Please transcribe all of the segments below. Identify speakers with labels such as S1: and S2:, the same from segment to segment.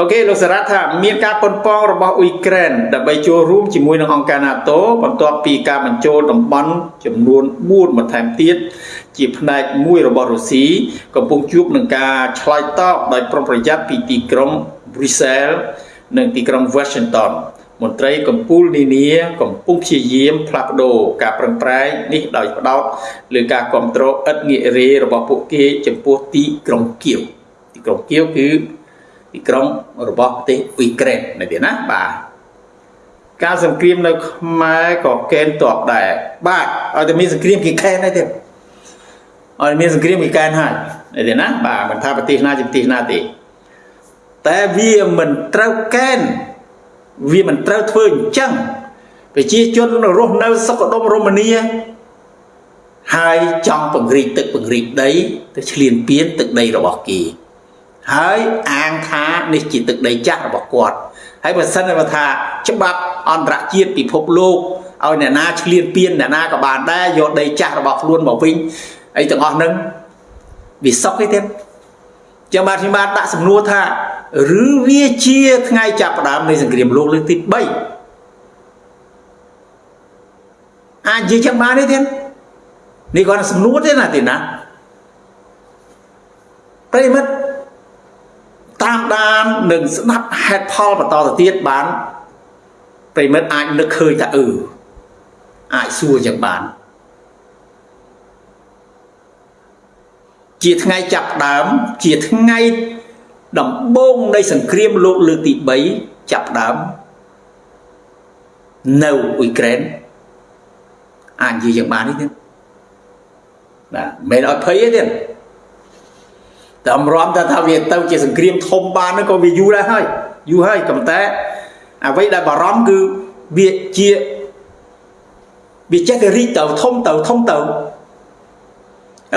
S1: អូខេលោកសារ៉ាត់ថាមានការប៉ុនប៉ងរបស់អ៊ុយក្រែនដើម្បីចូលរួមជាមួយនឹងអង្គការ NATO បន្ទាប់ពីការបញ្ចូលតំបន់ចំនួន4បន្ថែមទៀតជាផ្នែកមួយរបស់រុស្ស៊ីកំពុងជួបនឹងការឆ្លើយតបដោយប្រុងប្រយ័ត្នពីទីក្រុង Brussels និងទីក្រុង Washington មន្ត្រីកម្ពុជានានាកំពុងព្យាយាមផ្លាស់ប្ដូរការប្រឹងប្រែងនេះដោយផ្ដោតលើការគ្រប់គ្រងឥតងាករេរបស់ពួកគេចំពោះទីក្រុងគៀវទីក្រុងគៀវគឺ ទីក្រុងរបស់ប្រទេសអ៊ុយក្រែននៅទីណាបាទការសង្គ្រាមនៅខ្មែរក៏កេនតបដែរបាទឲ្យតែមានសង្គ្រាមគេខែនដែរទេឲ្យមានសង្គ្រាមគេកែនហើយនៅទីណាបាទមិនថាប្រទេសណាជាប្រទេសណាទេតែវាមិនត្រូវកែនវាមិនត្រូវធ្វើអញ្ចឹងប្រជាជនរស់នៅសុខដុមរមនាហើយចង់ពង្រីកទឹកពង្រីកដីទៅឆ្លៀនពៀនទឹកដីរបស់គេ ហើយអាងថានេះជាទឹកដីចាស់របស់គាត់ហើយបើសិនបើថាច្បាប់អន្តរជាតិពិភពលោកឲ្យអ្នកណាឆ្លៀនពៀនអ្នកណាក៏បានដែរយកដីចាស់របស់ខ្លួនមកវិញអីទាំងអស់ហ្នឹងវាសុខទេទៀតចាំបាទខ្ញុំបាទដាក់សំណួរថាឬវាជាថ្ងៃចាប់ផ្ដើមនៃសង្គ្រាមលោកលើកទី3អាចនិយាយចឹងបានទេទៀតនេះគាត់សំណួរទេណាទេណាប្រិមិត្ត តាមដាននិងស្ដាប់ហេតុផលបន្តទៅទៀតបានប្រិមិត្តអាចនឹកឃើញថាអឺអាចសួរចឹងបានជាថ្ងៃចាប់ដើមជាថ្ងៃដំបូងនៃសង្គ្រាមលោកលើកទី3ចាប់ដើមនៅអ៊ុយក្រែនអាចនិយាយយ៉ាងបាននេះទេបាទមិនអត់ភ័យទេតែ អំរំថាថាវាទៅជាសង្គ្រាមធំបានហ្នឹងក៏វាយូរដែរហើយយូរហើយប៉ុន្តែអ្វីដែលបារម្ភគឺវាជាវាចេះតែរីកទៅធំទៅធំទៅឥ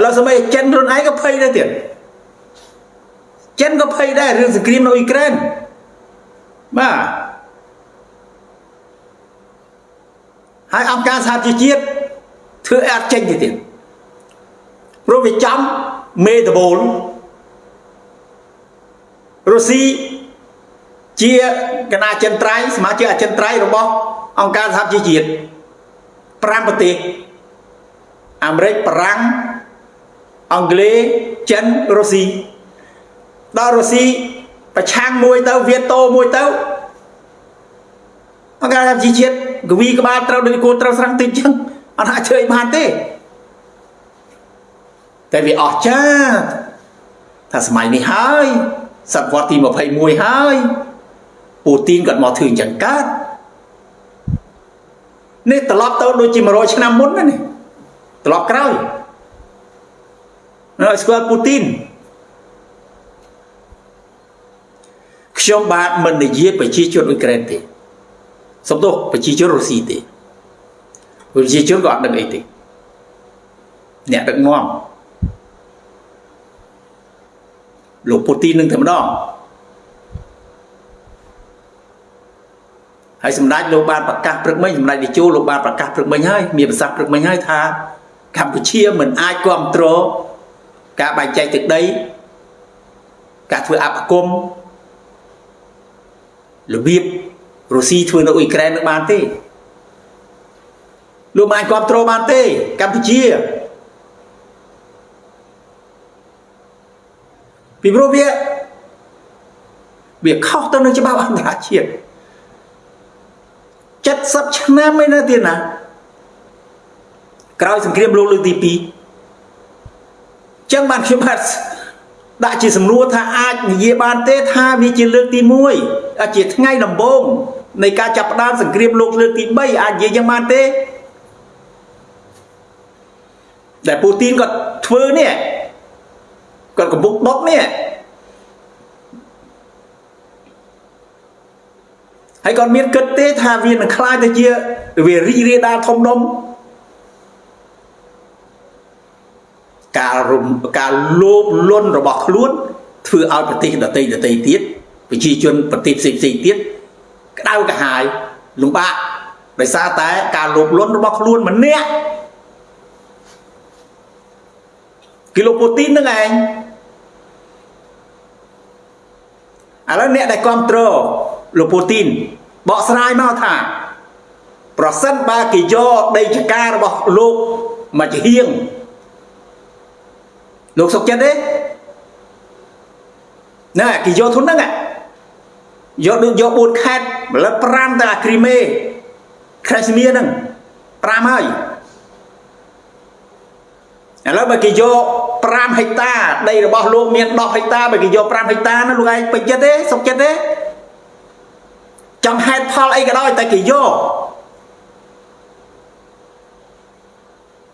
S1: ឡូវសម័យចិនខ្លួនឯងក៏ភ័យដែរទៀតចិនក៏ភ័យដែររឿងសង្គ្រាមនៅអ៊ុយក្រែនបាទហើយអង្គការសហជីវជាតិធ្វើអត់ចេញទៅទៀតព្រោះវាចំមេដបូលរុ ស្ស៊ីជាគណៈចិនត្រៃសមាជិកអចិនត្រៃរបស់អង្គការសហជីវជាតិ5ប្រទេសអាមេរិកបារាំងអង់គ្លេសចិនរុស្ស៊ីដល់រុស្ស៊ីប្រឆាំងមួយទៅវៀតតូមួយទៅអង្គការសហជីវជាតិកវីក្បាលត្រូវដូចគួរត្រូវស្រង់តិចចឹងអត់អាចធ្វើអីបានទេតែវាអស្ចារ្យថាសម័យនេះហើយ សតវត្សទី21ហើយពូទីនគាត់មកធ្វើអញ្ចឹងកើតនេះត្រឡប់ទៅដូចជា100ឆ្នាំមុនណានេះត្រឡប់ក្រោយនៅស្គាល់ពូទីនខ្ញុំបាទមិននិយាយប្រជាជនអ៊ុយក្រែនទេសំទោសប្រជាជនរុស្ស៊ីទេប្រជាជនក៏អត់ដឹងអីទេអ្នកដឹកនាំ លោកពូទីននឹងតែម្ដងហើយសម្ដេចលោកបានប្រកាសព្រឹកមិញសម្ដេចនាយកលោកបានប្រកាសព្រឹកមិញហើយមានប្រសាសន៍ព្រឹកមិញហើយថាកម្ពុជាមិនអាចគ្រប់គ្រងការបែងចែកទឹកដីការធ្វើអបគមរបៀបរុស្ស៊ីធ្វើនៅអ៊ុយក្រែននឹងបានទេលោកមិនអាចគ្រប់គ្រងបានទេកម្ពុជា ពីព្រោះវាវាខុសទៅនឹងច្បាប់អន្តរជាតិ70ឆ្នាំឯណាទៀតណាក្រោយសង្គ្រាមលោកលើកទី2ចឹងបានខ្ញុំបាទដាក់ជាសំណួរថាអាចនិយាយបានទេថាវាជាលើកទី1ជាថ្ងៃដំបូងនៃការចាប់ផ្ដើមសង្គ្រាមលោកលើកទី3អាចនិយាយយ៉ាងបានទេដែលពូទីនគាត់ធ្វើនេះ គាត់កំពុងដុតនេះហើយគាត់មានគិតទេថាវានឹងខ្លាចទៅជាវារីករាលដាលធំដុំការរំការលោភលន់របស់ខ្លួនធ្វើឲ្យប្រទេសដទៃដទៃទៀតប្រជាជនប្រទេសផ្សេងផ្សេងទៀតក្តៅក្រហាយលំបាកដោយសារតែការលោភលន់របស់ខ្លួនម្នាក់គឺលោកពូទីននឹងឯង ឥឡូវអ្នកដែលគ្រប់គ្រងលោកពូទីនបកស្រាយមកថា ប្រសិនបើគេយកដីចការរបស់លោកមកជាហៀងលោកសុកចិត្តទេណែគេយកធនហ្នឹងយកដូចយក4ខេតម្លឹប5ទៅអាគ្រីមេខេសមៀហ្នឹង5ហើយឥឡូវបើគេយក 5ហិកតាដីរបស់លោកមាន10ហិកតាបើគេយក5ហិកតានោះលោកឯងពេញចិត្តទេសុខចិត្តទេចង់ហេតុផលអីក៏ដោយតែគេយក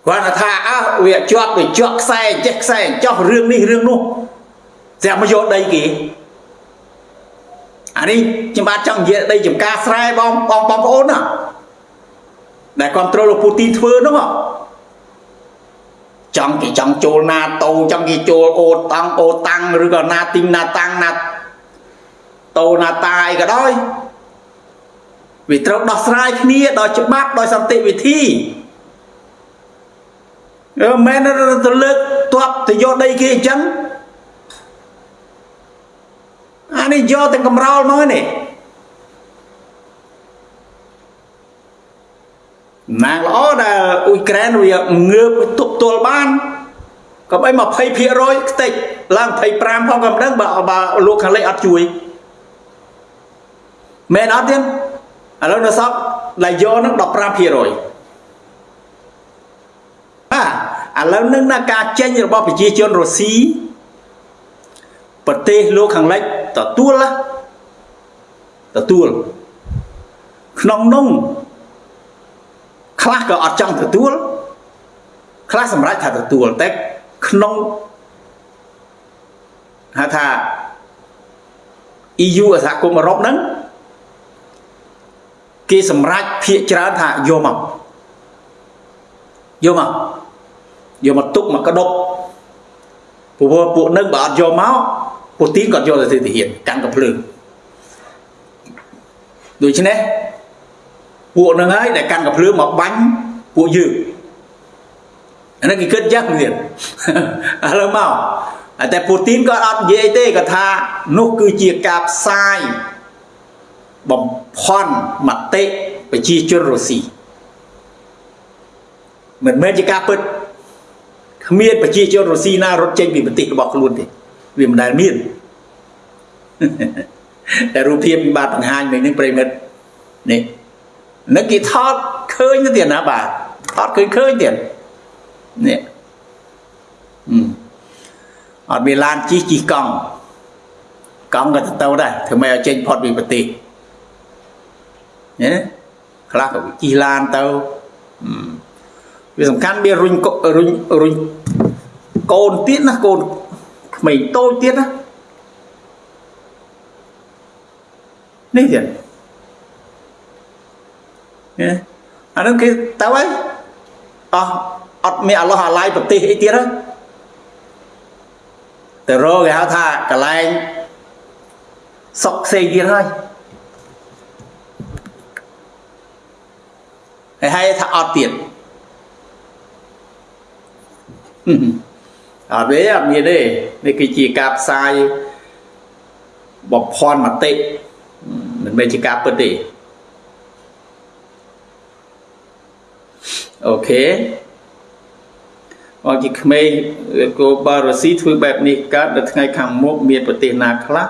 S1: គាត់ថាអើវាជាប់វាជាប់ខ្សែចេះខ្សែចោះរឿងនេះរឿងនោះស្រាប់មកយកដីគេអានេះខ្ញុំបាទចង់និយាយដីចំការស្រែបងបងបងប្អូនណាដែលគ្រប់គ្រងលោកពូទីនធ្វើនោះ ចង់គេចង់ចូលណាតូចង់គេចូលអូតាំងអូតាំងឬក៏ណាទីងណាតាំងណាតូណាតាអីក៏ដោយវាត្រូវដោះស្រាយគ្នាដោយច្បាប់ដោយសន្តិវិធីអឺមែនទៅលើកទ័ពទៅយកដីគេអញ្ចឹងអានេះយកទាំងកំរោលមកនេះ ណាងល្អដែលអ៊ុយក្រែនវាងើបទប់ទល់បានកុំអី20%ខ្ទេចឡើង25ផងក៏មិនដឹងបើបើលោកខាងលិចអត់ជួយមែនអត់ទៀតឥឡូវនៅសពដែលយកនឹង15%បាទឥឡូវនឹងណាការចេញរបស់ប្រជាជនរុស្ស៊ីប្រទេសលោកខាងលិចទទួលទទួលក្នុងនោះ ខ្លះក៏អត់ចង់ទទួលខ្លះសម្រាប់ថាទទួលតែក្នុងហៅថា EU សហគមន៍អឺរ៉ុបហ្នឹងគេសម្រេចភាកច្រើនថាយកមកយកមកយកមកទុកមកកដប់ព្រោះពួកនឹងបើអត់យកមកពូទីនក៏យកទៅទាហានកាន់កំភ្លើងដូច្នេះ ពួកនឹងហើយដែលកាន់កំភ្លើងមកបាញ់ពួកយើងអានេះគេគិតយ៉ាងទៀតឥឡូវមកតែពូទីនក៏អត់និយាយទេគាត់ថានោះគឺជាការផ្សាយបំផន់មតិប្រជាជនរុស្ស៊ីមិនមែនជាការពិតគ្មានប្រជាជនរុស្ស៊ីណារត់ចេញពីប្រទេសរបស់ខ្លួនទេវាមិនដែលមានតែរូបភាពពិបាកបង្ហាញមិញនឹងប្រិមិត្តនេះ នឹងគេថតឃើញទៅទៀតណាបាទថតឃើញឃើញទៀតនេះអត់មានឡានជិះជិះកង់កង់ក៏ទៅទៅដែរធ្វើម៉េចឲ្យចេញផុតពីប្រទេសណាខ្លះក៏ជិះឡានទៅវាសំខាន់វារុញរុញរុញកូនទៀតណាកូនក្មេងតូចទៀតណានេះទៀត អានឹងគេទៅហើយអស់អត់មានអឡោះអាឡាយប្រទេសអីទៀតហើយទៅរកគេហៅថាកន្លែងសុកផ្សេងទៀតហើយហើយហើយថាអត់ទៀតអត់ទេអត់មានទេនេះគឺជាការផ្សាយបំផន់មតិមិនមែនជាការពិតទេ អូខេមកជាក្មេងគោបារុស៊ីធ្វើបែបនេះកើតនៅថ្ងៃខាងមុខមានប្រទេសណាខ្លះ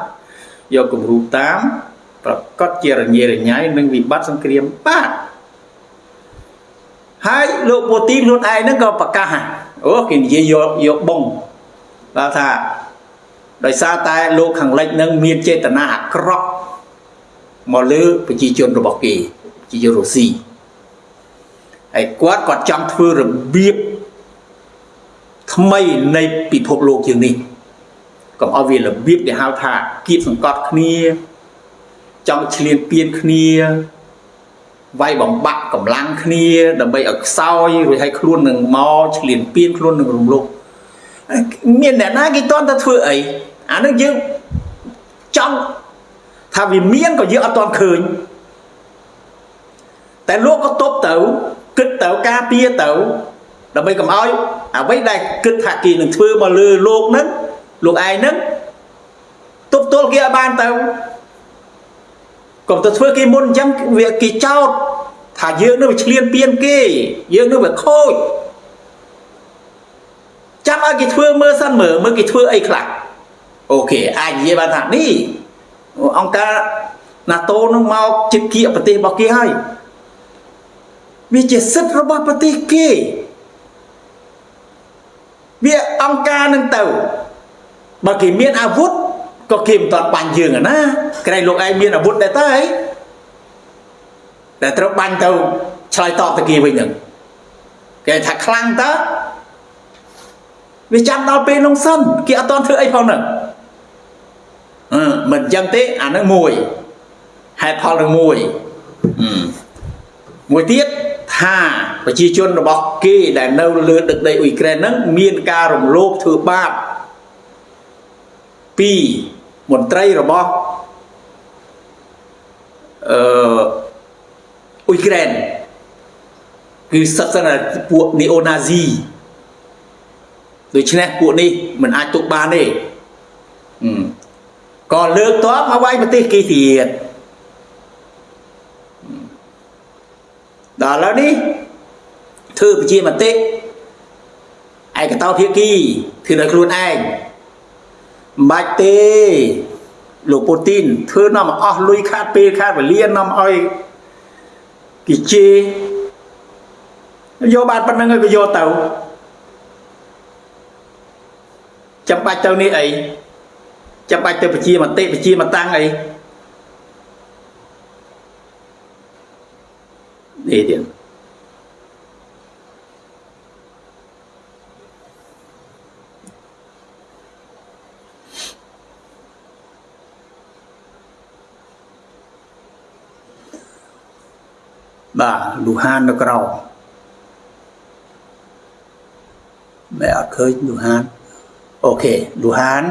S1: យកគំរូតាមប្រកាសជារញ៉េរញ៉ៃនឹងវិបត្តិសង្គ្រាមបាទហើយលោកពូទីនខ្លួនឯងហ្នឹងក៏ប្រកាសអូគេនិយាយយកយកបងបាទថាដោយសារតែលោកខាងលិចនឹងមានចេតនាអាក្រក់មកលើប្រជាជនរបស់គេជារុស្ស៊ី ហើយគាត់គាត់ចង់ធ្វើរបៀបថ្មីនៃពិភពលោកជាងនេះកុំឲ្យវារបៀបដែលហៅថាគៀបសង្កត់គ្នា ចង់ឆ្លៀនពៀនគ្នាវាយបំបាក់កម្លាំងគ្នាដើម្បីឲ្យខ្សោយរួចឲ្យខ្លួននឹងមកឆ្លៀនពៀនខ្លួននឹងរំលោភមានអ្នកណាគេតន់តែធ្វើអីអានឹងយើងចង់ថាវាមានក៏យើងអត់តន់ឃើញតែលោកក៏តបទៅ គិតទៅការពារទៅដើម្បីកុំឲ្យអ្វីដែលគិតថាគេនឹងធ្វើមកលើលោកហ្នឹងលោកឯងហ្នឹងទប់ទល់គេឲ្យបានទៅកុំទៅធ្វើគេមុនអញ្ចឹងវាគេចោតថាយើងនឹងវាឆ្លៀនពៀនគេយើងនឹងវាខូចចាំឲ្យគេធ្វើមើលសិនមើលមើលគេធ្វើអីខ្លះអូខេអាចនិយាយបានថានេះអង្គការ NATO នឹងមកជិតគៀកប្រទេសរបស់គេហើយ វាជាសិទ្ធិរបស់ប្រទេសគេវាអង្គការនឹងទៅបើគេមានអាវុធក៏គេមិនតន់បាញ់យើងណាក្រែងលោកឯងមានអាវុធដែរតើអីតែត្រូវបាញ់ទៅឆ្លើយតបទៅគេវិញហ្នឹងគេថាខ្លាំងតើវាចាំដល់ពេលនោះសិនគេអត់តន់ធ្វើអីផងហ្នឹងអឺមិនអញ្ចឹងទេអាហ្នឹងមួយហេតុផលនឹងមួយមួយទៀត ថាប្រជាជនរបស់គេដែលនៅលើទឹកដីអ៊ុយក្រែនហ្នឹងមានការរំលោភធ្វើបាបពីមន្ត្រីរបស់អឺអ៊ុយក្រែនគឺសិតសិនពួកនីអូណាស៊ីដូច្នេះពួកនេះមិនអាចទុកបានទេក៏លើកតបមកវាយប្រទេសគេទៀត ដល់ឥឡូវនេះធ្វើប្រជាមតិឯកតោភាគីធ្វើដោយខ្លួនឯងមិនបាច់ទេលោកពូទីនធ្វើនាំអស់លុយខាតពេលខាតវេលានាំឲ្យគេជេរយកបានប៉ុណ្្នឹងហើយក៏យកទៅចាំបាច់ទៅនេះអីចាំបាច់ទៅប្រជាមតិប្រជាមតាំងអី នេះទៀតបាទលូហាននៅក្រៅមែអត់ឃើញលូហានអូខេលូហាន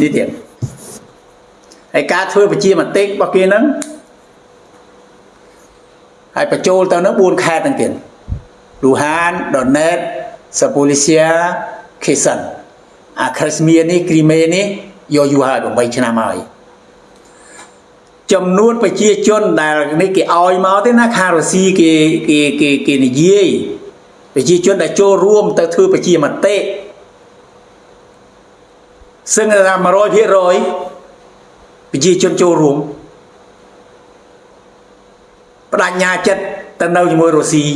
S1: នេះទៀតហើយការធ្វើប្រជាមតិរបស់គេហ្នឹង ហើយបញ្ចូលទៅនឹង4ខេត្តហ្នឹងទៀតលូហានដណេតសាពូលីសៀខេសិនអាគ្រីស្មៀនេះគ្រីមេនេះយកយូរហើយ8ឆ្នាំហើយចំនួនប្រជាជនដែលនេះគេឲ្យមកទេណាខារុស៊ីគេគេគេគេនិយាយប្រជាជនដែលចូលរួមទៅធ្វើប្រជាមតិសឹងថា100%ប្រជាជនចូលរួម បដញ្ញាចិត្តទៅនៅជាមួយរុស្ស៊ី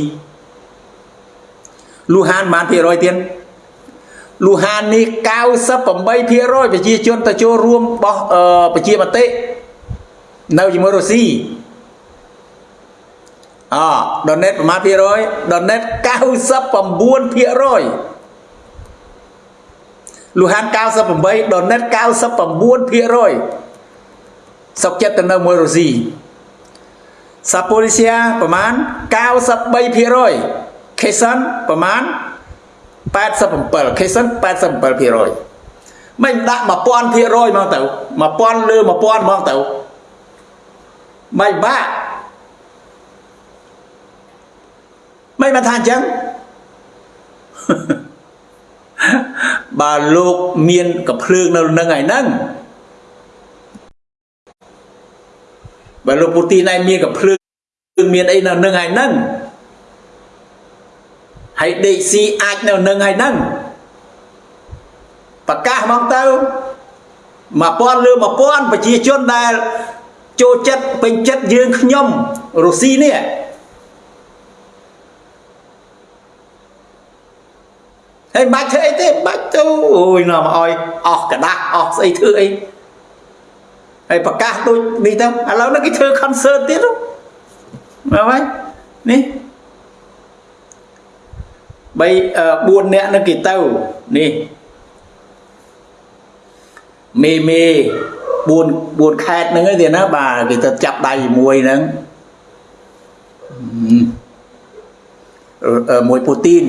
S1: លូហានបានភាគរយទៀតលូហាននេះ98%ប្រជាជនទៅចូលរួមបោះប្រជាមតិនៅជាមួយរុស្ស៊ីអដនេតប្រមាណភាគរយដនេត99%លូហាន98ដនេត99%សុកចិត្តទៅនៅមួយរុស្ស៊ី សាប៉ូលីសៀប្រមាណ93%ខេសិនប្រមាណ87ខេសិន87%មិនដាក់1000%មកទៅ1000លើ1000មកទៅមិនបាក់មិនបានថាអញ្ចឹងបើលោកមានកភ្លើងនៅនឹងឯហ្នឹង បើលោកពូទីនឯងមានកភ្លើងមានអីនៅនឹងឯហ្នឹងហើយដេកស៊ីអាចនៅនឹងឯហ្នឹងប្រកាសមកទៅ1000លើ1000ប្រជាជនដែលចូលចិត្តពេញចិត្តយើងខ្ញុំរុស្ស៊ីនេះហើយបាច់ធ្វើអីទេបាច់ទៅអូយនាំឲ្យអស់กระដាស់អស់ស្អីធ្វើអី ហើយប្រកាសដូចនេះទៅឥឡូវនេះគេធ្វើ concert ទៀតមើលហើយនេះ3 4នាក់នឹងគេទៅនេះមេមេ4 4ខេតហ្នឹងទេណាបាទគេទៅចាប់ដៃមួយហ្នឹងមួយពូទីន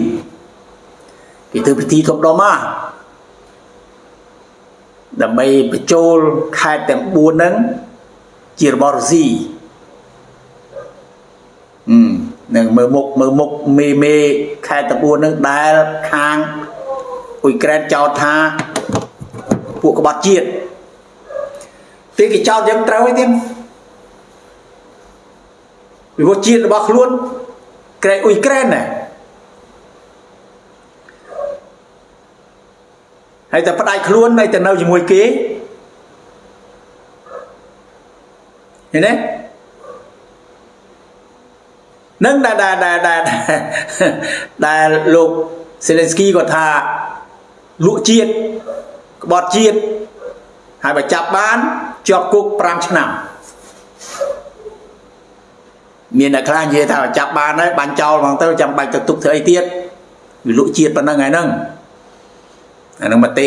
S1: គេធ្វើពិធីធំដុំមក ដើម្បីបញ្ចូលខេតទាំង4ហ្នឹងជារបស់រុស្ស៊ីអឺនឹងមើលមុខមើលមុខមេមេខេតទាំង4ហ្នឹងដែលខាងអ៊ុយក្រែនចោទថាពួកក្បត់ជាតិទីគេចោទយើងត្រូវឯទៀតពីព្រោះជាតិរបស់ខ្លួនក្រែអ៊ុយក្រែនណា ហើយតែផ្ដាច់ខ្លួននៅតែនៅជាមួយគេឃើញទេនឹងដែលដែលដែលដែលដែលលោកសេលេនស្គីគាត់ថាលក់ជាតិក្បត់ជាតិហើយបើចាប់បានជាប់គុក5ឆ្នាំមានអ្នកខ្លះនិយាយថាចាប់បានហើយបាញ់ចោលហ្មងទៅចាំបាច់ទៅទុកធ្វើអីទៀតវាលក់ជាតិប៉ុណ្ណឹងហើយហ្នឹង អានឹងមតិ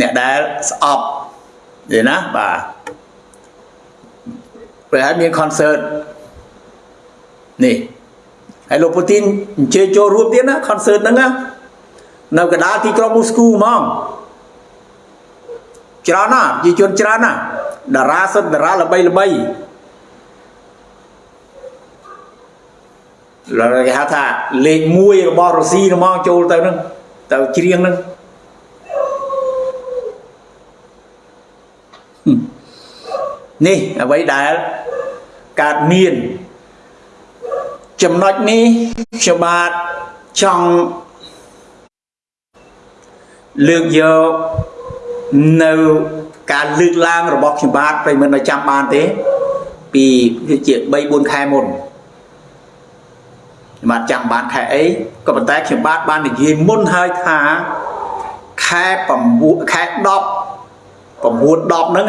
S1: អ្នកដែលស្អប់យល់ណាបាទពេលហើយមាន concert នេះហើយលោកពូទីនអញ្ជើញចូលរួមទៀតណា concert ហ្នឹងណានៅកណ្ដាលទីក្រុងមូស្គូហ្មងច្រើនណាស់ប្រជាជនច្រើនណាស់តារាសិទ្ធតារាល្បីល្បីឡើយគេហៅថាលេខ1របស់រុស្ស៊ីហ្មងចូលទៅហ្នឹងទៅច្រៀងហ្នឹង នេះអ្វីដែលកើតមានចំណុចនេះខ្ញុំបាទចង់លើកយកនៅការលើកឡើងរបស់ខ្ញុំបាទប្រិមត្តនៅចាំបានទេ ពីជា3 4ខែមុនខ្ញុំបាទចាំបានខែអីក៏ប៉ុន្តែខ្ញុំបាទបាននិយាយមុនហើយថាខែ9ខែ10 9 10ហ្នឹង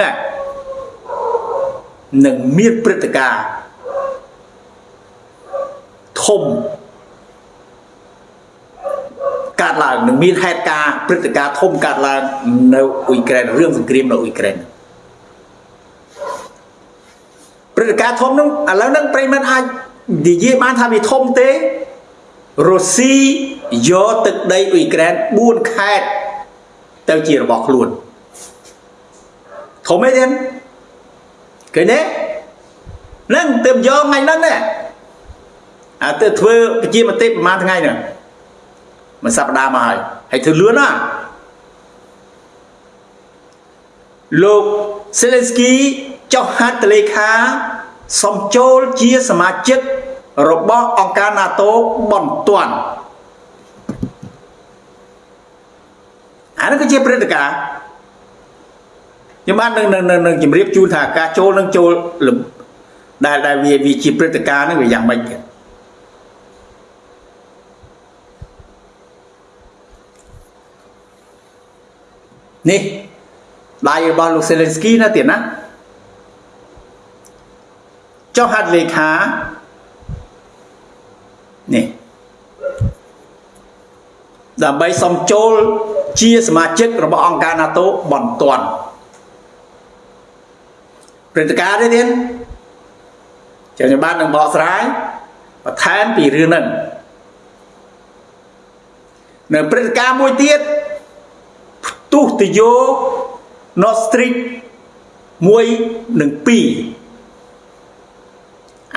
S1: នឹងមានព្រឹត្តិការណ៍ធំកើតឡើងនឹងមានហេតុការណ៍ព្រឹត្តិការណ៍ធំកើតឡើងនៅអ៊ុយក្រែនរឿងសង្គ្រាមនៅអ៊ុយក្រែនព្រឹត្តិការណ៍ធំនោះឥឡូវហ្នឹងប្រិមិត្តអាចនិយាយបានថាវាធំទេរុស្ស៊ីយកទឹកដីអ៊ុយក្រែន4ខេត្តទៅជារបស់ខ្លួន ធំអីទេឃើញទេនឹងទើបយកថ្ងៃហ្នឹងណាអាទៅធ្វើប្រជាមតិប្រហែលថ្ងៃហ្នឹងមួយសប្តាហ៍មកហើយហើយធ្វើលឿនណាលោក Zelensky ចុះហត្ថលេខាសំចូលជាសមាជិករបស់អង្គការ NATO បន្ទាន់អានេះគឺជាព្រឹត្តិការណ៍ ខ្ញុំបាននឹងនឹងជម្រាបជូនថាការចូលនឹងចូលដែលដែលវាវាជាព្រឹត្តិការណ៍ហ្នឹងវាយ៉ាងម៉េចទៀតនេះដៃរបស់លោកសេលេនស្គីណាទៀតណាចុះហត្ថលេខានេះដើម្បីសុំចូលជាសមាជិករបស់អង្គការ NATO បន្ទាន់ ព្រឹត្តិការណ៍នេះទៀតចាំខ្ញុំបាននឹងបកស្រាយបន្ថែមពីរឿងហ្នឹងនៅព្រឹត្តិការណ៍មួយទៀតផ្ទុះទយោ Nord Stream 1និង2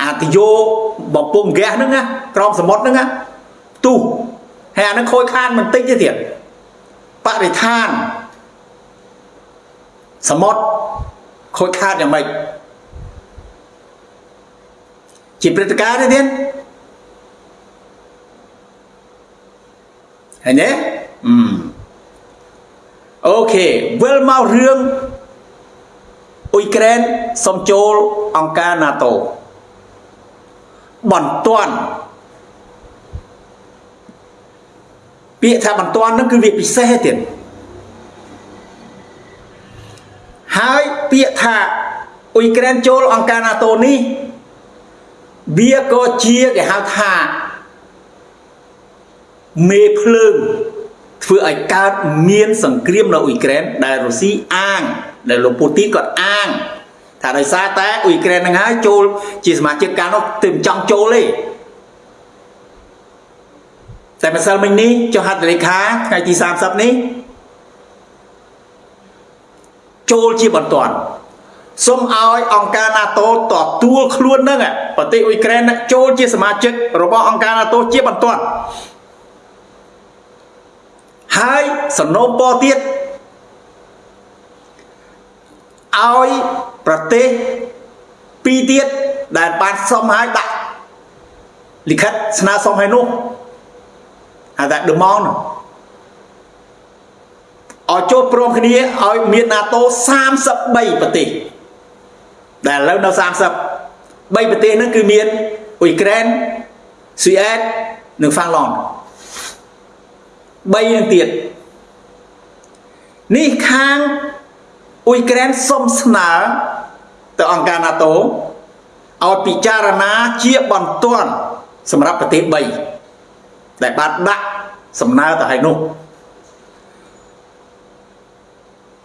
S1: អាទយោបំពង់ហ្គាសហ្នឹងណាក្រមសមុទ្រហ្នឹងណាផ្ទុះហើយអាហ្នឹងខូចខានបន្តិចទេទៀតបរិស្ថានសមុទ្រ ខូចខាតយ៉ាងម៉េចជាព្រឹត្តិការណ៍ទេទៀតហើយណាអឺអូខេវិលមករឿងអ៊ុយក្រែនសុំចូលអង្គការ NATO បន្ទាន់ពាក្យថាបន្ទាន់ហ្នឹងគឺវាពិសេសទៀត ហើយពាក្យថាអ៊ុយក្រែនចូលអង្គការ NATO នេះវាក៏ជាគេហៅថាមេភ្លើងធ្វើឲ្យកើតមានសង្គ្រាមនៅអ៊ុយក្រែនដែលរុស្ស៊ីអាង ដែលលោកពូទីនគាត់អាងថាដោយសារតែអ៊ុយក្រែនហ្នឹងហើយចូល ជាសមាជិកការនោះទើបចង់ចូលទេតែម្សិលមិញនេះចុះហត្ថលេខាថ្ងៃទី30នេះ ចូលជាបន្ទាន់សូមឲ្យអង្គការ NATO ទទួលខ្លួននឹងប្រទេសអ៊ុយក្រែនចូលជាសមាជិករបស់អង្គការ NATO ជាបន្ទាន់ហើយសំណូមពរទៀតឲ្យប្រទេសពីរទៀតដែលបានសុំឲ្យដាក់លិខិតស្នើសុំឲ្យនោះហៅថា demand ឲ្យចូលព្រមគ្នាឲ្យមាន NATO 33ប្រទេសដែលឥឡូវនៅ30 3ប្រទេសហ្នឹងគឺមានអ៊ុយក្រែនស៊ុយអែតនិងហ្វាំងឡង់3នឹងទៀតនេះខាងអ៊ុយក្រែនសុំស្នើទៅអង្គការ NATO ឲ្យពិចារណាជាបន្ទាន់សម្រាប់ប្រទេស3ដែលបានដាក់សំណើទៅឲ្យនោះ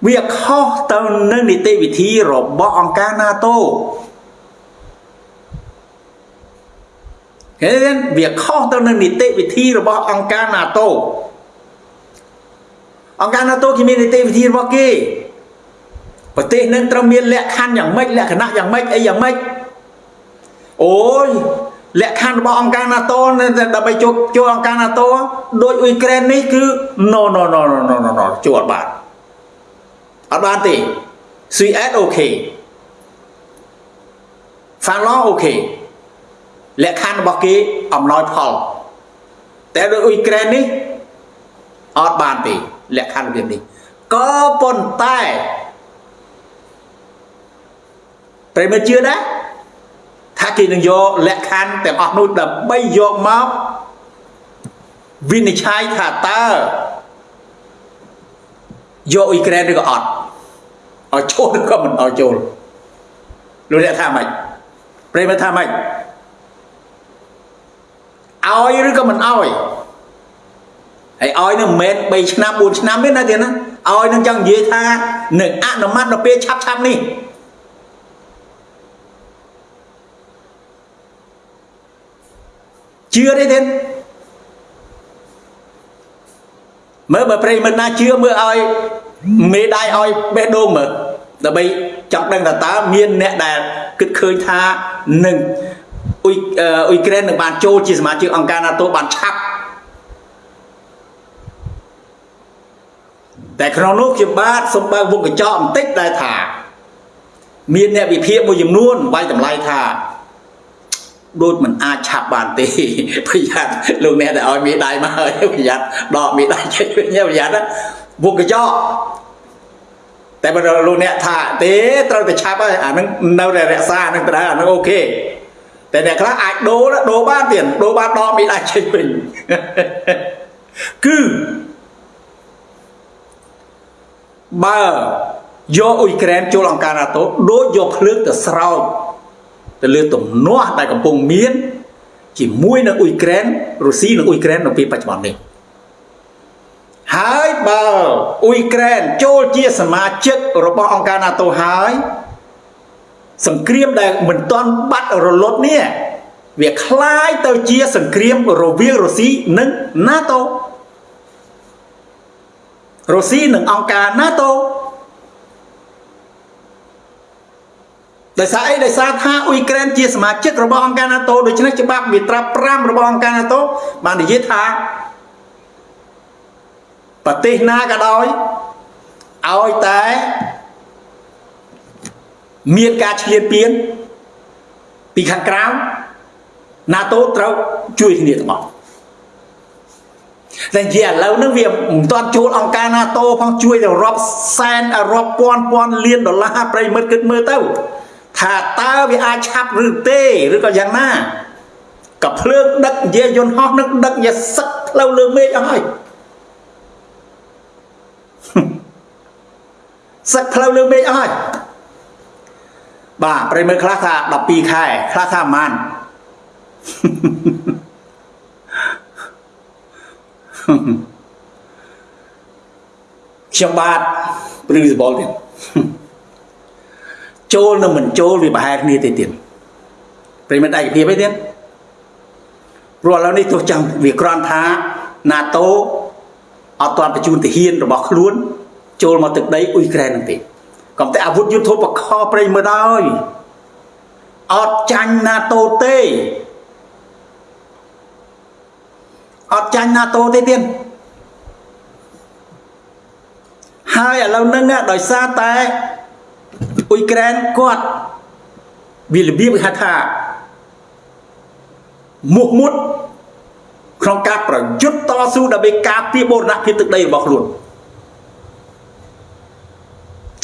S1: វាខុសទៅនឹងនីតិវិធីរបស់អង្គការ NATO ឃើញទេវាខុសទៅនឹងនីតិវិធីរបស់អង្គការ NATO អង្គការ NATO គេមាននីតិវិធីរបស់គេប្រទេសនឹងត្រូវមានលក្ខខណ្ឌយ៉ាងម៉េចលក្ខណៈយ៉ាងម៉េចអីយ៉ាងម៉េចអូយលក្ខខណ្ឌរបស់អង្គការ NATO ដើម្បីចូលចូលអង្គការ NATO ដូចអ៊ុយក្រែននេះគឺ no no no no no no ចូលអត់បាន អត់បានទេ Sweden អូខេ Finland អូខេលក្ខខណ្ឌរបស់គេអំណោយផលតែដូចអ៊ុយក្រែននេះអត់បានទេលក្ខខណ្ឌរបៀបនេះក៏ប៉ុន្តែប្រិមិត្តជឿដែរថាគេនឹងយកលក្ខខណ្ឌទាំងអស់នោះដើម្បីយកមកវិនិច្ឆ័យថាតើយកអ៊ុយក្រែនឬក៏អត់ ឲ្យចូលឬក៏មិនឲ្យចូលលោកអ្នកថាម៉េចប្រិមិត្តថាម៉េចឲ្យឬក៏មិនឲ្យហើយឲ្យនឹងមិនមែន3ឆ្នាំ4ឆ្នាំទេណាទៀតណាឲ្យនឹងចង់និយាយថានឹងអនុម័តដល់ពេលឆាប់ឆាប់នេះជឿទេទៀតមើលបើប្រិមិត្តណាជឿមើលឲ្យ មេដៃឲ្យបេះដូងមើលដើម្បីចង់ដឹងថាតើមានអ្នកដែលគិតឃើញថានឹងអ៊ុយអ៊ុយក្រែននឹងបានចូលជាសមាជិកអង្គការ NATO បានឆាប់តែក្នុងនោះខ្ញុំបាទសូមបើកវងកញ្ចក់បន្តិចដែលថា មានអ្នកវិភាគមួយចំនួនវាយតម្លៃថាដូចមិនអាចឆាប់បានទេប្រយ័ត្នលោកអ្នកដែលឲ្យមេដៃមកហើយប្រយ័ត្នដកមេដៃចេញវិញប្រយ័ត្ន វងកញ្ចក់តែបើលោកអ្នកថាទេត្រូវតែឆាប់ហើយអានឹងនៅតែរក្សាអានឹងទៅដែរអានឹងអូខេតែអ្នកខ្លះអាចដូរដូរបានទៀតដូរបានដកមេដៃចេញវិញគឺបើយកអ៊ុយក្រែនចូលអង្គការ NATO ដូចយកភ្លើងទៅស្រោចទៅលើទំនាស់ដែលកំពុងមាន ជាមួយនឹងអ៊ុយក្រែនរុស្ស៊ីនិងអ៊ុយក្រែននៅពេលបច្ចុប្បន្ននេះ ហើយបើអ៊ុយក្រែនចូលជាសមាជិករបស់អង្គការ NATO ហើយសង្គ្រាមដែលមិនទាន់បាត់រលត់នេះវាคล้ายទៅជាសង្គ្រាមរវាងរុស្ស៊ីនិង NATO រុស្ស៊ីនិងអង្គការ NATO ដោយសារអីដោយសារថាអ៊ុយក្រែនជាសមាជិករបស់អង្គការ NATO ដូច្នេះច្បាប់មាត្រា5របស់អង្គការ NATO បាននិយាយថា ប្រទេសណាក៏ដោយឲ្យតែមានការឈ្លានពានពីខាងក្រៅ NATO ត្រូវជួយគ្នាទាំងអស់តែជាឥឡូវហ្នឹងវាមិនទាន់ចូលអង្គការ NATO ផងជួយទៅរាប់សែនរាប់ពាន់ពាន់លានដុល្លារប្រិមិត្តគិតមើលទៅ ថាតើវាអាចឆាប់ឬទេឬក៏យ៉ាងណាក៏ភ្លើងដឹកយាយន្តហោះនឹងដឹកយាសឹកផ្លូវលើមេឃអស់ហើយ សឹកផ្លូវលើមេឃអស់ហើយបាទប្រិមើលខ្លះថា12ខែខ្លះថាប្រហែលខ្ញុំបាទព្រឹងសបល់ទៀតចូលនិងមិនចូលវាប្រហែលគ្នាទេទៀតប្រិមិត្តឯកភាពអីទៀតព្រោះឥឡូវនេះទោះចាំវាក្រាន់ថា NATO អត់ទាន់បញ្ជូនទាហានរបស់ខ្លួន ចូលមកទឹកដីអ៊ុយក្រែននឹងទេក៏តែអាវុធយុទ្ធោបកខប្រិមិត្តហើយអត់ចាញ់ NATO ទេអត់ចាញ់ NATO ទេទៀតហើយឥឡូវហ្នឹងដោយសារតែអ៊ុយក្រែនគាត់វារបៀបគេហៅថាមុខមុតក្នុងការប្រយុទ្ធតស៊ូដើម្បីការពារបូរណភាពទឹកដីរបស់ខ្លួន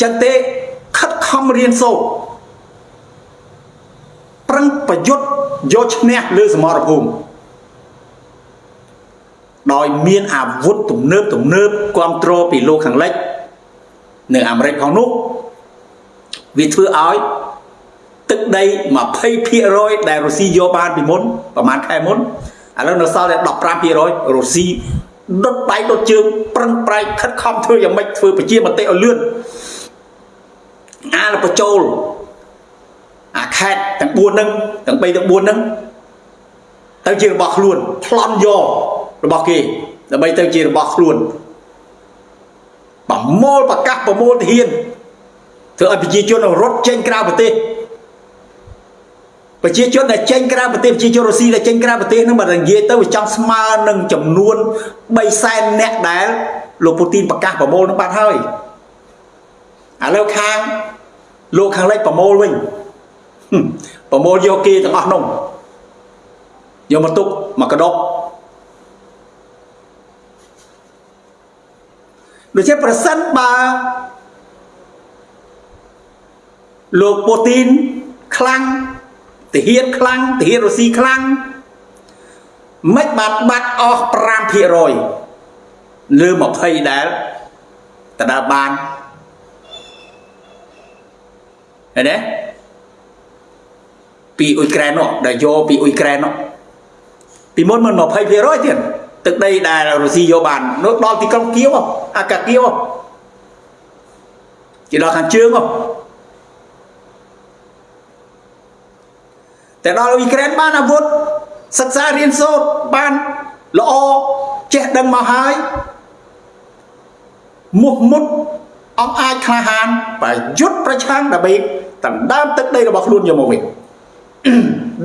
S1: ចឹងទេខិតខំរៀនសូត្រប្រឹងប្រយុទ្ធយកឈ្នះលើសមរភូមិដោយមានអាវុធទំនើបទំនើបគ្រប់គ្រងពីលោកខាងលិចនៅអាមេរិកផងនោះវាធ្វើឲ្យទឹកដី20%ដែលរុស្ស៊ីយកបានពីមុនប្រហែលខែមុនឥឡូវនៅសល់តែ15%រុស្ស៊ីដុតដៃដុតជើងប្រឹងប្រែងខិតខំធ្វើយ៉ាងម៉េចធ្វើប្រជាមតិឲ្យលឿន អាលបញ្ចូលអាខេតទាំង4ហ្នឹងទាំង3ទាំង4ហ្នឹងទៅជារបស់ខ្លួនឆ្លន់យករបស់គេដើម្បីទៅជារបស់ខ្លួនប្រមូលប្រកាសប្រមូលទាហានធ្វើឲ្យប្រជាជនរត់ចេញក្រៅប្រទេសប្រជាជនដែលចេញក្រៅប្រទេសប្រជាជនរុស្ស៊ីដែលចេញក្រៅប្រទេសហ្នឹងបើនិយាយទៅវាចង់ស្មើនឹងចំនួន3សែនអ្នកដែលលោកពូទីនប្រកាសប្រមូលនឹងបាត់ហើយឥឡូវខាង លោកខាងលិចប្រមូលវិញប្រមូលយកគេទាំងអស់នោះយកមកទុកមកកដប់ដូច្នេះប្រសិនបើលោកពូទីនខ្លាំងទាហានខ្លាំងទាហានរុស្ស៊ីខ្លាំងមិនបានបាត់អស់5%លើ20ដែលតើបាន ឃើញទេពីអ៊ុយក្រែននោះដែលយកពីអ៊ុយក្រែននោះពីមុនមិន20%ទៀតទឹកដីដែលរុស្ស៊ីយកបាននោះដល់ទីក្រុងគៀវអាកាគៀវគេដល់ខាងជើងតែដល់អ៊ុយក្រែនបានអាវុធសិក្សារៀនសូត្របានល្អចេះដឹងមកហើយមុខមុត អង្គអាចក្លាហានប្រយុទ្ធប្រឆាំងដើម្បីដណ្ដើមទឹកដីរបស់ខ្លួនយកមកវិញ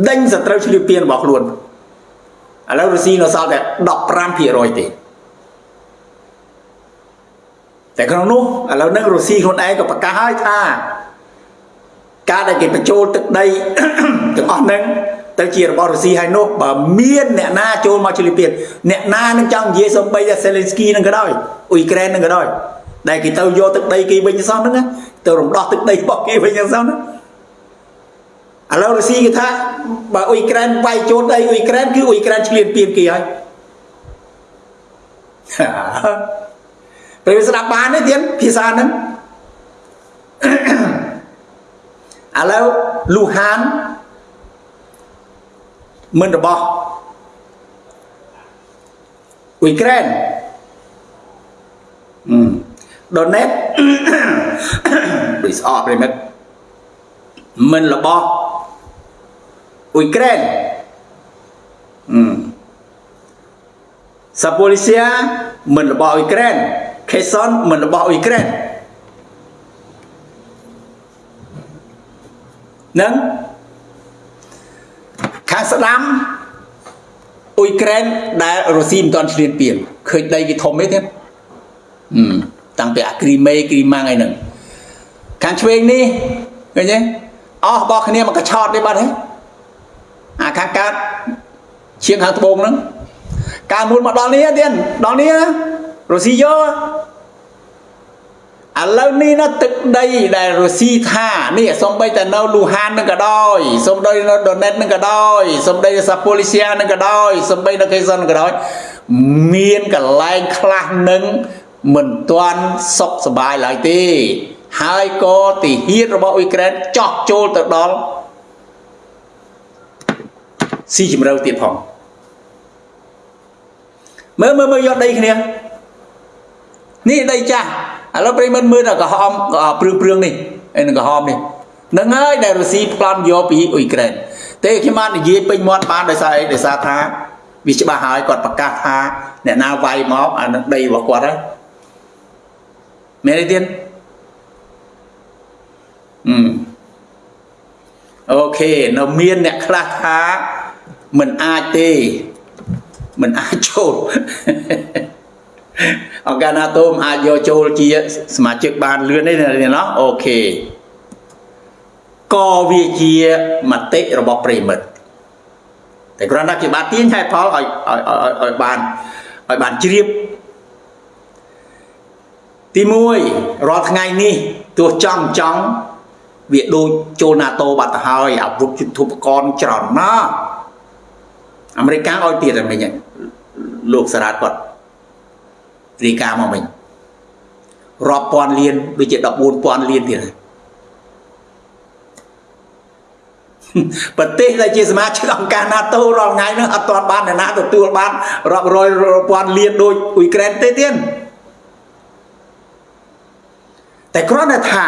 S1: ដេញសត្រូវឆ្លៀវពៀនរបស់ខ្លួនឥឡូវរុស្ស៊ីនៅសល់តែ15%ទេតែក្នុងនោះឥឡូវហ្នឹងរុស្ស៊ីខ្លួនឯងក៏ប្រកាសហើយថាការដែលគេបញ្ចូលទឹកដីទាំងអស់ហ្នឹងទៅជារបស់រុស្ស៊ីហើយនោះបើមានអ្នកណាចូលមកឆ្លៀវពៀនអ្នកណានឹងចង់និយាយសំបីតែសេលេនស្គីនឹងក៏ដោយអ៊ុយក្រែននឹងក៏ដោយ ដែលគេទៅយកទឹកដីគេវិញសោះហ្នឹងទៅរំដោះទឹកដីរបស់គេវិញសោះហ្នឹងឥឡូវរុស្ស៊ីគេថាបើអ៊ុយក្រែនវាយចូលដីអ៊ុយក្រែនគឺអ៊ុយក្រែនឆ្លៀនពៀនគេហើយពេលស្ដាប់បានទេទៀតភាសាហ្នឹងឥឡូវលូហានមិនរបស់អ៊ុយក្រែនអឺ ដូណេតដូចស្អកប្រិមិត្តមិនរបស់អ៊ុយក្រែនអឺសាប៉ូលីសៀមិនរបស់អ៊ុយក្រែនខេសុនមិនរបស់អ៊ុយក្រែននឹងខាងស្ដាំអ៊ុយក្រែនដែលរុស្ស៊ីមិនទាន់ឈ្លានពានឃើញដីគេធំទេទៀតអឺ តាំងពីអាគ្រីមេគ្រីម៉ាំងអីហ្នឹងខាងឆ្វេងនេះឃើញទេអស់របស់គ្នាមកកឆោតនេះបាត់ហើយអាខាងកើតជាងខាងត្បូងហ្នឹងកាលមុនមកដល់នេះទៀតដល់នេះរុស្ស៊ីយកឥឡូវនេះណាទឹកដីដែលរុស្ស៊ីថានេះសំបីតែនៅលូហាននឹងក៏ដោយសំបីនៅដូណេតនឹងក៏ដោយសំបីនៅសាប៉ូលីសៀនឹងក៏ដោយសំបីនៅកេសុនក៏ដោយមានកន្លែងខ្លះនឹង មិនទាន់សុខសบายឡើយទេហើយក៏ទីហ៊ានរបស់អ៊ុយក្រែនចោះចូលទៅដល់ស៊ីជំរឿទៀតផងមើលមើលមើលយកដីគ្នានេះដីចាស់ឥឡូវប្រិមិត្តមើលតែក្រហមព្រឿងព្រឿងនេះឯនឹងក្រហមនេះនឹងហើយដែលរុស្ស៊ីប្លន់យកពីអ៊ុយក្រែនទេខ្ញុំបាននិយាយពេញមាត់បានដោយសារអីដោយសារថាវាច្បាស់ហើយគាត់ប្រកាសថាអ្នកណាវាយមកអានឹងដីរបស់គាត់ហើយ មែនទេទៀតអឺអូខេនៅមានអ្នកខ្លះថាមិនអាចទេមិនអាចចូលអង្គការ NATO មិនអាចយកចូលជាសមាជិកបានលឿនទេណាអូខេក៏វាជាមតិរបស់ប្រិមិត្តតែគ្រាន់តែជាបាទទាញហេតុផលឲ្យឲ្យឲ្យបានឲ្យបានជ្រាប ទី1រាល់ថ្ងៃនេះទោះចង់ចង់វាដូចចូល NATO បាត់ទៅហើយអាវុធយុទ្ធឧបករណ៍ច្រើនណាស់អាមេរិកឲ្យទៀតតែមិញលោកសារ៉ាតគាត់រីកាមកមិញរាប់ពាន់លានដូចជា14000លានទៀតប្រទេសដែលជាសមាជិកអង្គការ NATO រាល់ថ្ងៃហ្នឹងអត់ទាន់បានអ្នកណាទទួលបានរាប់រយពាន់លានដូចអ៊ុយក្រែនទេទៀត តែគ្រាន់តែថា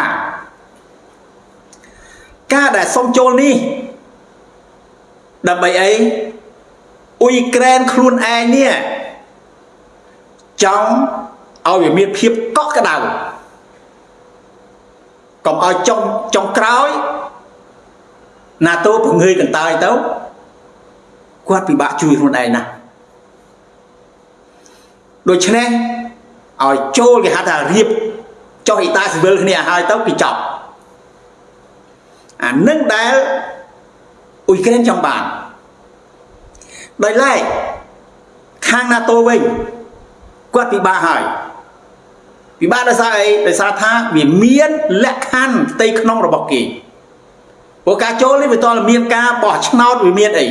S1: ការដែលសុំចូលនេះដើម្បីអីអ៊ុយក្រែនខ្លួនឯងនេះចង់ឲ្យវាមានភាពកក់ក្ដៅកុំឲ្យចុងចុងក្រោយ NATO ពង្រឿយកន្តើយទៅគាត់ពិបាកជួយខ្លួនឯងណាស់ដូច្នេះឲ្យចូលគេហៅថារៀប ចុះអ៊ីតាស៊ីវិលគ្នាឲ្យទៅគឺចប់អានឹងដែលអ៊ុយក្រែនចង់បានដោយឡែកខាង NATO វិញគាត់ពិបាកហើយពិបាកដោយសារអីដោយសារថាវាមានលក្ខខណ្ឌផ្ទៃក្នុងរបស់គេព្រោះការចូលនេះវាតលមានការបោះឆ្នោតវាមានអី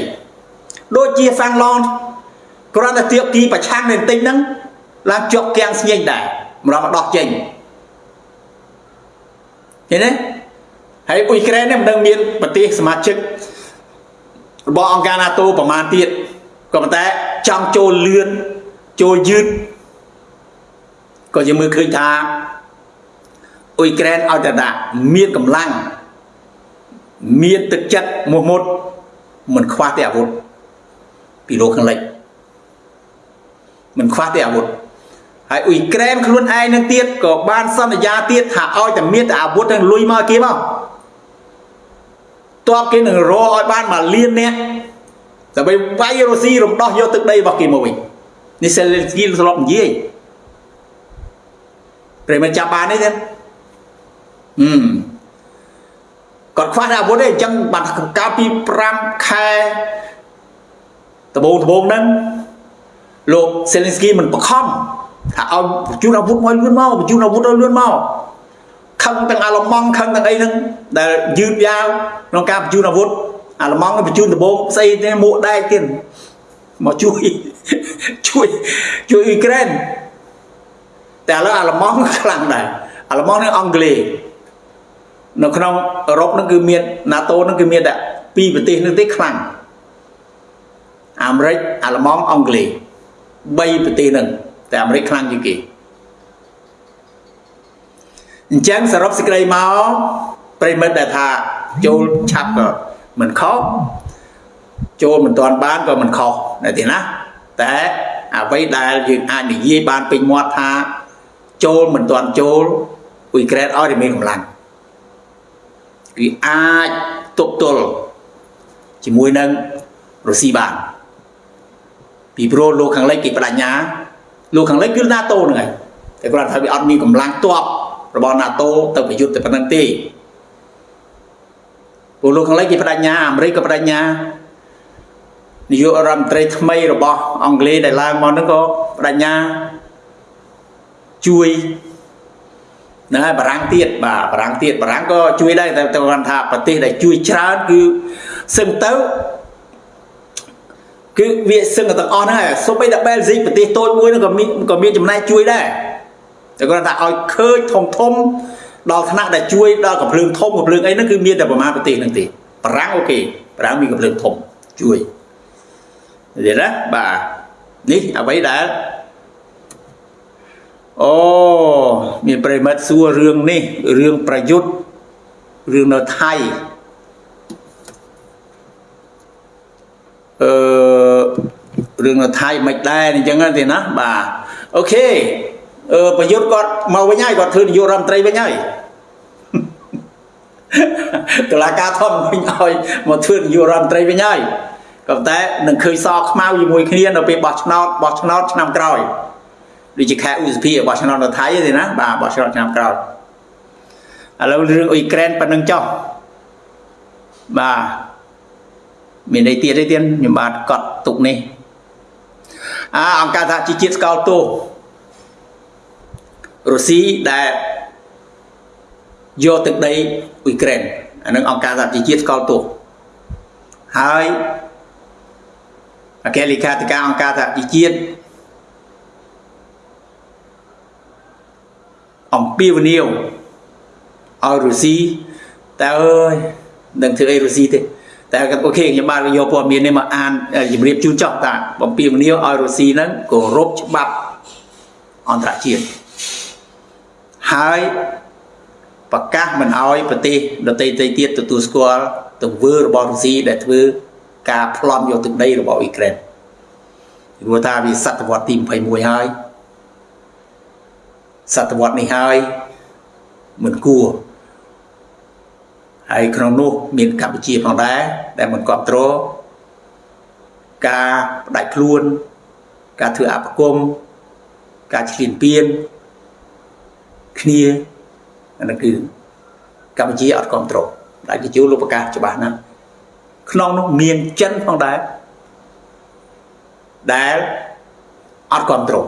S1: ដូចជាហ្វាំងឡនគ្រាន់តែទៀបទីប្រឆាំងនៅបន្តិចហ្នឹងឡើងជាប់គាំងស្ញែងដែរម្ដងមកដោះចេញ ឃើញទេហើយអ៊ុយក្រែននេះមិនដឹងមានប្រទេសសមាជិករបស់អង្គការ NATO ប្រមាណទៀតក៏ប៉ុន្តែចង់ចូលលឿនចូលយឺតក៏យើងមើលឃើញថាអ៊ុយក្រែនឲ្យតែដាក់មានកម្លាំងមានទឹកចិត្តមោះមុតមិនខ្វះទេអាវុធពីលោកខាងលិចមិនខ្វះទេអាវុធ ហើយអ៊ុយក្រែនខ្លួនឯងនឹងទៀតក៏បានសន្យាទៀតថាឲ្យតែមានតែអាវុធទាំងលុយមកគេមកតបគេនឹងរកឲ្យបានមួយលាននាក់ដើម្បីវាយរុស្ស៊ីរំដោះយកទឹកដីរបស់គេមកវិញនេះសេលេនស្គីស្លប់និយាយប្រិមចាប់បានទេទេហឹមគាត់ខ្វះតែអាវុធទេអញ្ចឹងបានកាលពី5ខែដបងដបងហ្នឹងលោកសេលេនស្គីមិនបខំ ថាឲ្យបញ្ជូនអាវុធមកលឿនមកបញ្ជូនអាវុធឲ្យលឿនមកខឹងទាំងអាឡម៉ង់ខឹងទាំងអីហ្នឹងដែលយឺតយ៉ាវក្នុងការបញ្ជូនអាវុធអាឡម៉ង់បញ្ជូនដបងស្អីទេមួកដែកទៀតមកជួយជួយជួយអ៊ុយក្រែនតែឥឡូវអាឡម៉ង់ខ្លាំងដែរអាឡម៉ង់នេះអង់គ្លេសនៅក្នុងអឺរ៉ុបហ្នឹងគឺមាន NATO ហ្នឹងគឺមានតែពីរប្រទេសហ្នឹងទេខ្លាំងអាមេរិកអាឡម៉ង់អង់គ្លេស3ប្រទេសហ្នឹង តែអាមេរិកខ្លាំងជាងគេអញ្ចឹងសរុបសេចក្តីមកប្រិមិត្តដែលថាចូលឆាប់ក៏មិនខុសចូលមិនទាន់បានក៏មិនខុសតែទេណាតែអ្វីដែលយើងអាចនិយាយបានពេញមាត់ថាចូលមិនទាន់ចូលអ៊ុយក្រែនឲ្យតែមានកម្លាំងគឺអាចទប់ទល់ជាមួយនឹងរុស្ស៊ីបានពីព្រោះលោកខាងលិចគេបដញ្ញា លោកខាងលិចគឺ NATO ហ្នឹងហើយតែគាត់ថាវាអត់មានកម្លាំងទ័ពរបស់ NATO ទៅប្រយុទ្ធតែប៉ុណ្្នឹងទេពលលោកខាងលិចគេបដញ្ញាអាមេរិកក៏បដញ្ញានាយករដ្ឋមន្ត្រីថ្មីរបស់អង់គ្លេសដែលឡើងមកហ្នឹងក៏បដញ្ញាជួយហ្នឹងហើយបារាំងទៀតបាទបារាំងទៀតបារាំងក៏ជួយដែរតែគាត់ថាប្រទេសដែលជួយច្រើនគឺសឹងទៅ គឺវាសឹងទាំងអស់ហ្នឹងហើយសូម្បីតែបែលហ្សិកប្រទេសតូចមួយហ្នឹងក៏មានក៏មានចំណែកជួយដែរតែគាត់ថាឲ្យឃើញធំធំដល់ថ្នាក់ដែលជួយដល់កំភ្លើងធំកំភ្លើងអីហ្នឹងគឺមានតែប្រមាណប្រទេសហ្នឹងទេបារាំង OK បារាំងមានកំភ្លើងធំជួយនិយាយណាបាទនេះអ្វីដែលអូមានប្រិយមិត្តសួររឿងនេះរឿងប្រយុទ្ធរឿងនៅថៃ អឺរឿងនៅថៃមិនដែរអញ្ចឹងទេណាបាទ OK អឺប្រយុទ្ធគាត់មកវិញហើយគាត់ធ្វើនាយករដ្ឋមន្ត្រីវិញហើយតឡាការធំវិញឲ្យមកធ្វើនាយករដ្ឋមន្ត្រីវិញហើយក៏តែនឹងឃើញសខ្មៅជាមួយគ្នានៅពេលបោះឆ្នោតបោះឆ្នោតឆ្នាំក្រោយដូចជាខែឧសភាបោះឆ្នោតនៅថៃទេណាបាទបោះឆ្នោតឆ្នាំក្រោយឥឡូវរឿងអ៊ុយក្រែនប៉ុណ្្នឹងចុះបាទ មានន័យទៀតទេទៀតខ្ញុំបាទកត់ទុកនេះអាអង្គការសហជីវជាតិស្កោលទោសរុស្ស៊ីដែលយកទឹកដីអ៊ុយក្រែនអានឹងអង្គការសហជីវជាតិស្កោលទោសហើយអគ្គលេខាធិការអង្គការសហជីវជាតិអំពាវនាវឲ្យរុស្ស៊ីតើអើយនឹងធ្វើអីរុស្ស៊ីទេ តែអូខេខ្ញុំបានយកព័ត៌មាននេះមកអានជម្រាបជូនចោះតាបំពេញមនាវឲ្យរុស្ស៊ីហ្នឹងគោរពច្បាប់អន្តរជាតិហើយប្រកាសមិនឲ្យប្រទេសដទៃៗទៀតទទួលស្គាល់ទង្វើរបស់រុស្ស៊ីដែលធ្វើការប្លន់យកទឹកដីរបស់អ៊ុយក្រែនព្រោះថាវាសតវត្សទី21ហើយសតវត្សនេះហើយមិនគួរ ហើយក្នុងនោះមានកម្ពុជាផងដែរដែលមិនគ្រប់គ្រងការបដាច់ខ្លួន ការធ្វើអបគមការឈ្លានពានគ្នាអានោះគឺកម្ពុជាអត់គ្រប់គ្រងដែលជាជួលលោកប្រកាសច្បាស់ណាស់ក្នុងនោះមានចិនផងដែរដែលអត់គ្រប់គ្រង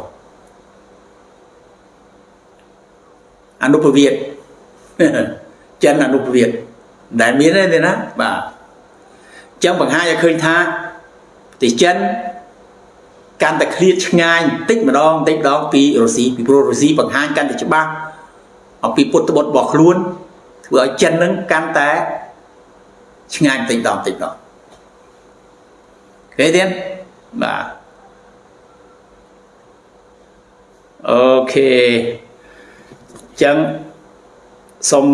S1: អនុពវិទ្យចិនអនុពវិទ្យ ដែលមានទេណាបាទចឹងបង្ហាញឲ្យឃើញថាប្រទេសចិនកាន់តែឃ្លាតឆ្ងាយបន្តិចម្ដងបន្តិចម្ដងពីរុស្ស៊ីពីព្រោះរុស្ស៊ីបង្ហាញកាន់តែច្បាស់អំពីពុទ្ធបុត្ររបស់ខ្លួនធ្វើឲ្យចិននឹងកាន់តែឆ្ងាយបន្តិចម្ដងបន្តិចម្ដងឃើញទេបាទអូខេចឹងសូម